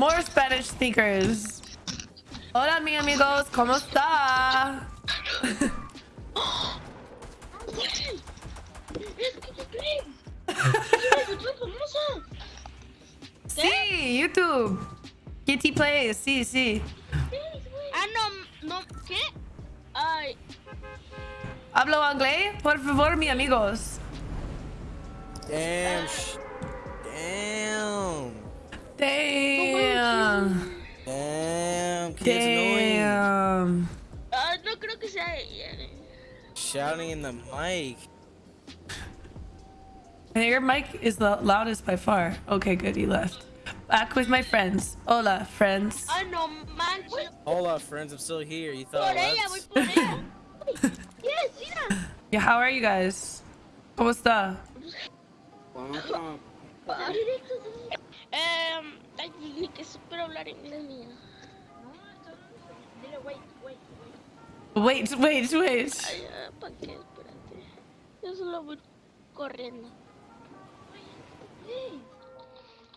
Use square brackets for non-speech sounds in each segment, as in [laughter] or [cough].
More Spanish speakers. Hola, mi amigos. ¿Cómo está? Sí, YouTube. Kitty Plays. Sí, sí. Ah, no, no, ¿qué? Ay, ¿Hablo inglés? Por favor, mi amigos. Damn. Sh- Damn. Damn. Damn. Kid's annoying. Damn. ah, no creo que sea ella. Shouting in the mic. And your mic is the loudest by far. Okay, good. He left. Back with my friends. Hola, friends. Ay, no manches. Hold friends. I'm still here. You thought Por I ella, voy left? [laughs] Yes, mira. Yeah, how are you guys? ¿Cómo está? Ni que supero hablar inglés mía. Dile, wait, wait, wait. Wait, wait, wait. Ay, ah, ¿para qué? Espérate. Yo solo voy corriendo.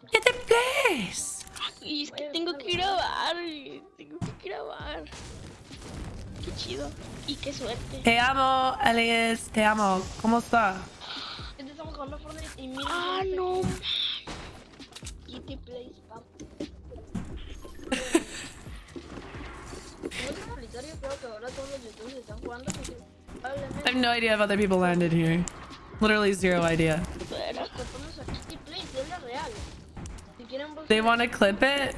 Get the place. Y es que tengo que grabar. Tengo que grabar. Qué chido. Y qué suerte. Te amo, Elias. Te amo. ¿Cómo está? Estamos jugando Fortnite y mira. Ah, no. Kitty Plays, pap. I have no idea if other people landed here. Literally zero idea. Espera. Kitty Plays, es la real. Si quieren They want to clip it?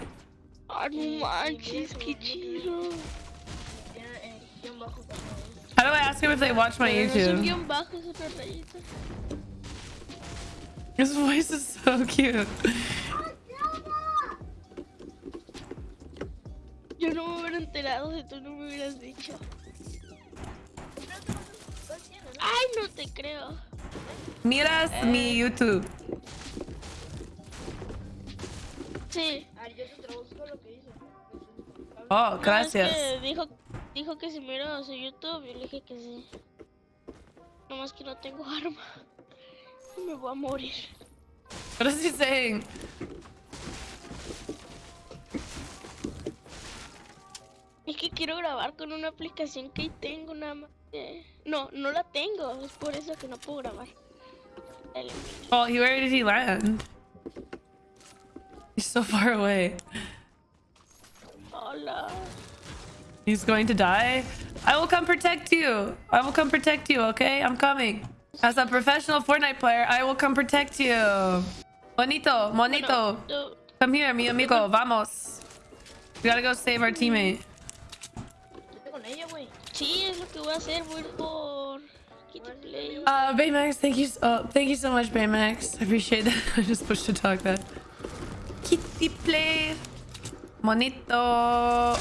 No manches, qué. How do I ask them if they watch my Pero no es un YouTube? guión bajo, es otra rayita. His voice is so cute. Yo no me hubiera enterado si tú no me hubieras dicho. No te creo. Miras mi YouTube. Sí. Oh, No, es gracias. que dijo, dijo que si miro su YouTube y le dije que sí. Nomás que no tengo [laughs] arma. Me voy a morir. What is he saying? Es que quiero grabar con una aplicación que tengo nada más. No, no la tengo. Es por eso que no puedo grabar. Dale. Oh, he, where did he land? He's so far away. Hola. He's going to die. I will come protect you. I will come protect you, okay? I'm coming. As a professional Fortnite player, I will come protect you. Bonito, monito. Come here, mi amigo. Vamos. We gotta go save our mm. teammate. Sí, es lo que voy a hacer. Voy a ir por Kitty Play. Uh, Baymax, thank you. Oh, thank you so much, Baymax. I appreciate that. [laughs] I just pushed to talk that. Kitty play. Monito.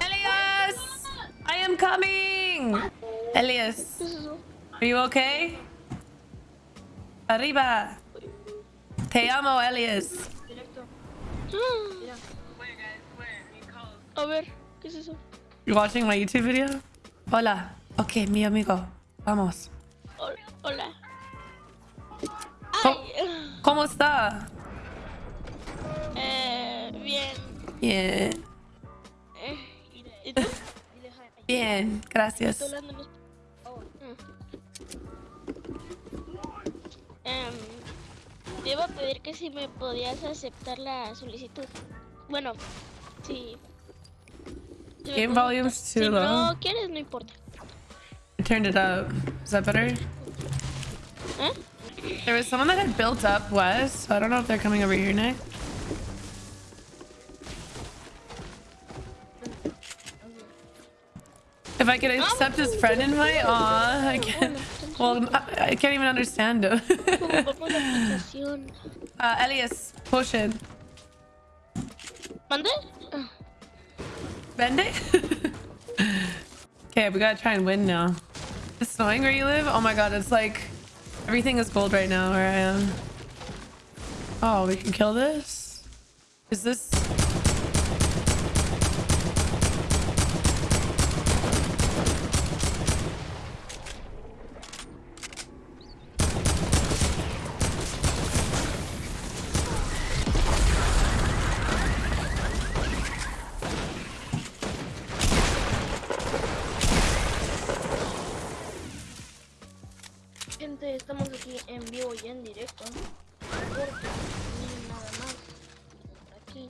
Elias! I am coming! Elias, ¿Qué es eso? are you okay? Arriba. Te amo, Elias. A ver, ¿qué es eso? You watching my YouTube video? Hola. Okay, mi amigo. Vamos. Hol- Hola. ¿Cómo, Ay, cómo está? eh, bien. Bien. Eh, ¿Y tú? [laughs] Bien, gracias. Em, debo pedir que si me podías aceptar la solicitud. Bueno, sí. Game volume's too si low. no quieres, no importa. I turned it up. Is that better? ¿Eh? There was someone that had built up west, so I don't know if they're coming over here next. If I could accept his friend invite, aw, I can't. Well, I, can't even understand him. [laughs] Uh, Elias, potion. ¿Mande? It? [laughs] okay, we gotta try and win now. It's snowing where you live? Oh my god, it's like everything is gold right now where I am. Oh, we can kill this? Is this aquí en vivo y en directo. Porque no hay nada más. Aquí.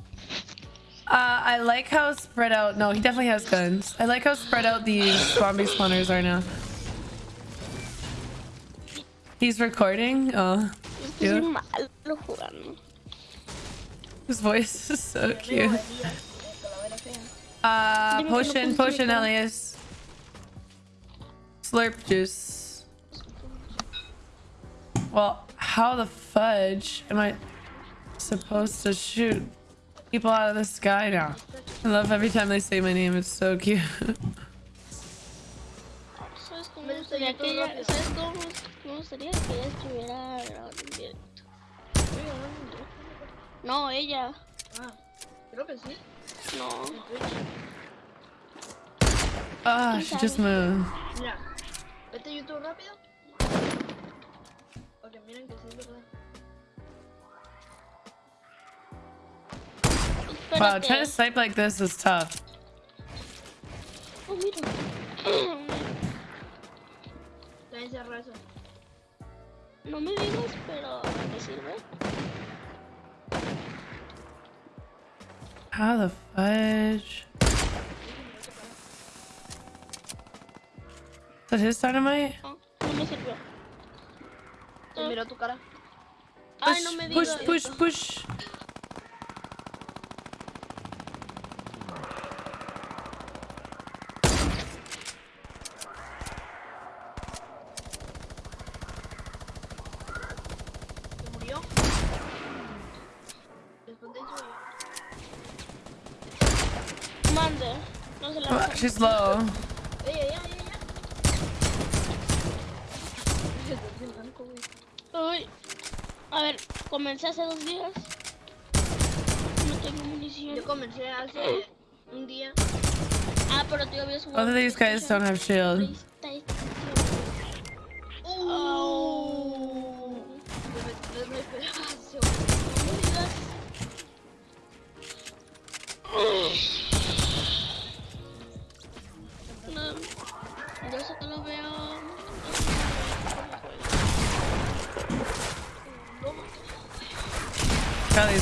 Uh, I like how spread out. No, he definitely has guns. I like how spread out these zombie spawners are now. He's recording. Oh, Es que soy cute. malo jugando. His voice [laughs] is so cute. Uh, Dime que no potion, potion. Elias. Slurp juice. Well, how the fudge am I supposed to shoot people out of the sky now? I love every time they say my name. It's so cute. ¿Sabes cómo Me me gustaría gustaría todo que ella, rápido. ¿sabes cómo me gustaría que ella estuviera grabando en directo? Estoy grabando en directo. No, ella. Ah, creo que sí. No. Ah, she just moved. Mira, vete YouTube rápido. Wow, trying to snipe like this is tough. Oh, mira. Está encerrado. No me digas, pero me sirve. How the fudge? Is that his dynamite? No, no me sirvió. Te miró tu cara. Ay, no me push, digas. push, push. Se murió. Después de eso. Mande. No se la Ah, She's low. ¡Ey, ey, ey, ey! [laughs] Uy. A ver, comencé hace dos días. No tengo munición. Yo comencé hace un día. Ah, pero tú habías Both of these guys don't have shield. ¡Oh! [laughs]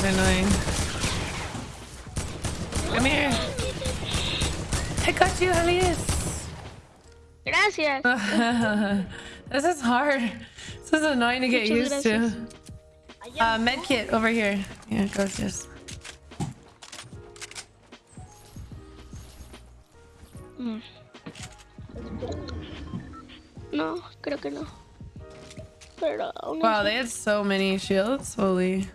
annoying. Come here. I got you, Elias. Gracias. [laughs] this is hard. This is annoying to get used to. gracias. Uh, med kit over here. Yeah, just. Mm. No, creo que no. Pero Wow, they had so many shields. Holy.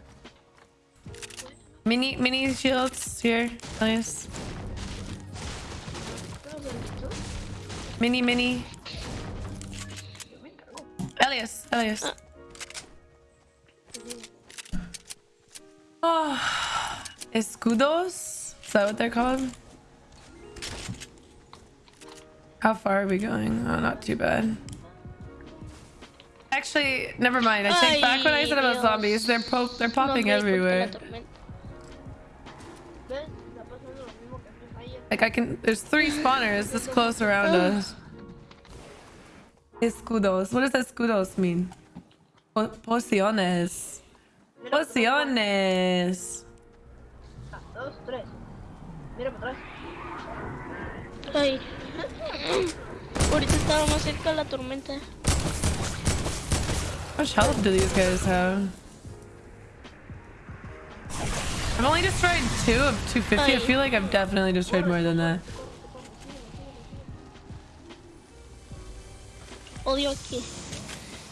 Mini mini shields here, Elias. Mini mini. Elias, Elias. Oh, escudos? Is that what they're called? How far are we going? Oh, not too bad. Actually, never mind. I take back what I said about zombies. They're po they're popping everywhere. Like I can. There's three spawners this close around oh. us. Escudos. What does escudos mean? Po pociones. Mira, Pociones. Dos, tres. Mira para atrás. Ay. Ahorita estaba más cerca de la tormenta. How much health do these guys have? I've only destroyed two of 250. I feel like I've definitely destroyed more than that. Odio aquí.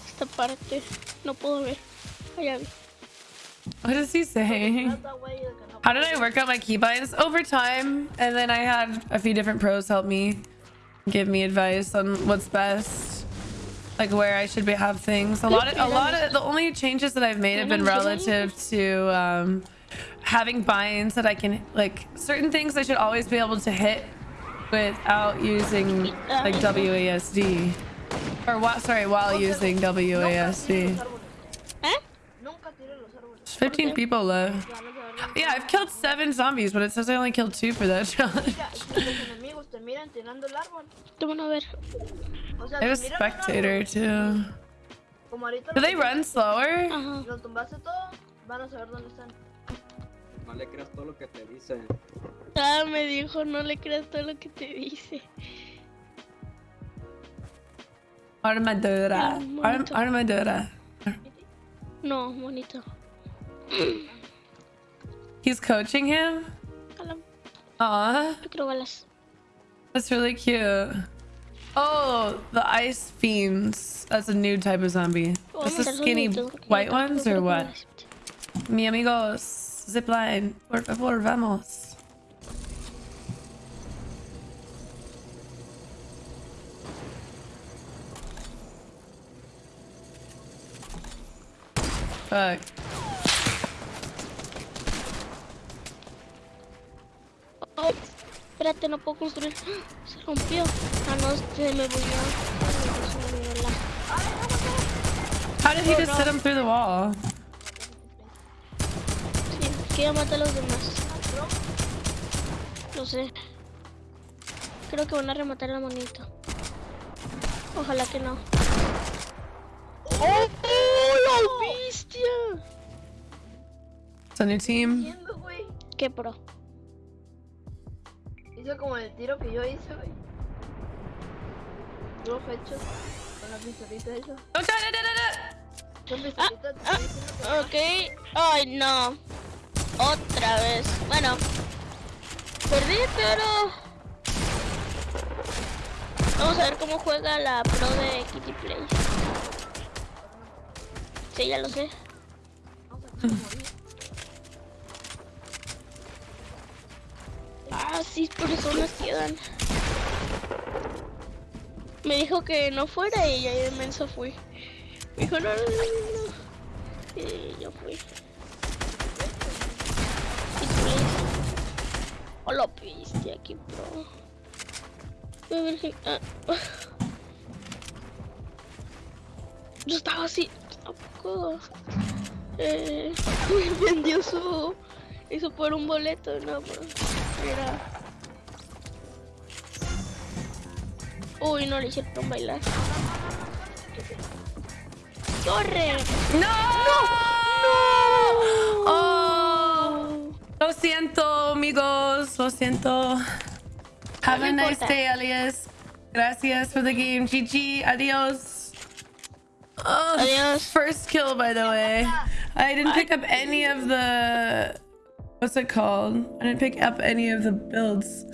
Esta parte. No puedo ver. Allá vi. What is he saying? Trata, güey, de que no How did I work out my keybinds? Over time, and then I had a few different pros help me give me advice on what's best, like where I should be, have things. A lot of, a lot of the only changes that I've made have been relative to um, having binds that I can like certain things I should always be able to hit without using like WASD, or what? Sorry, while using WASD. ¿Eh? Nunca tires los árboles. There's 15 people left. Ya no se agarran. Yeah, I've killed seven zombies, but it says I only killed two for that [laughs] challenge. Mira, y que los enemigos te miran tirando el árbol. Te van a ver. O sea, I have a te miran un árbol. spectator too. Do they run slower? No le creas todo lo que te dicen. Ah, me dijo, no le creas todo lo que te dice. Armadura. Arm armadura. No, bonito. He's coaching him? Hola, Aw, yo quiero balas. that's really cute. Oh, the ice fiends. That's a new type of zombie. Voy a Just the mandar skinny white ones or what? Mi amigos, zipline. Por favor, vamos. Fuck. Oh, espérate, no puedo construir. [gasps] Se rompió. Ah, no, se me volvió. Se me olvidó la- How did he just hit him through the wall? Ya mata a los demás. Lo sé. Creo que van a rematar la monita. Ojalá que no. ¡Oh! ¡La bestia! It's on your team. ¡Qué pro! Hizo como el tiro que yo hice, güey. Puro hecho con la pistolita esa. No, no, no, no, no. Con pistolita estoy diciendo que- Ok. Ay, no. Otra vez. Bueno. Perdí, pero... Vamos a ver cómo juega la pro de Kitty Play. Sí, ya lo sé. Ah, sí, personas quedan. Me dijo que no fuera y ya de menso fui. Me dijo, no, no, no, no, no. Y yo fui. Hola, bestia, aquí ver si- ah. [laughs] Yo estaba así, ¿a poco? Eh, [laughs] vendió su... Hizo por un boleto, no. Mira. Uy, no le hicieron bailar. ¡Corre! No! ¡No! Siento, amigos. Lo siento. Have a nice day, Elias. Gracias for the game. GG. Adios. Oh, Adios. First kill, by the way. I didn't pick up any of the. What's it called? I didn't pick up any of the builds.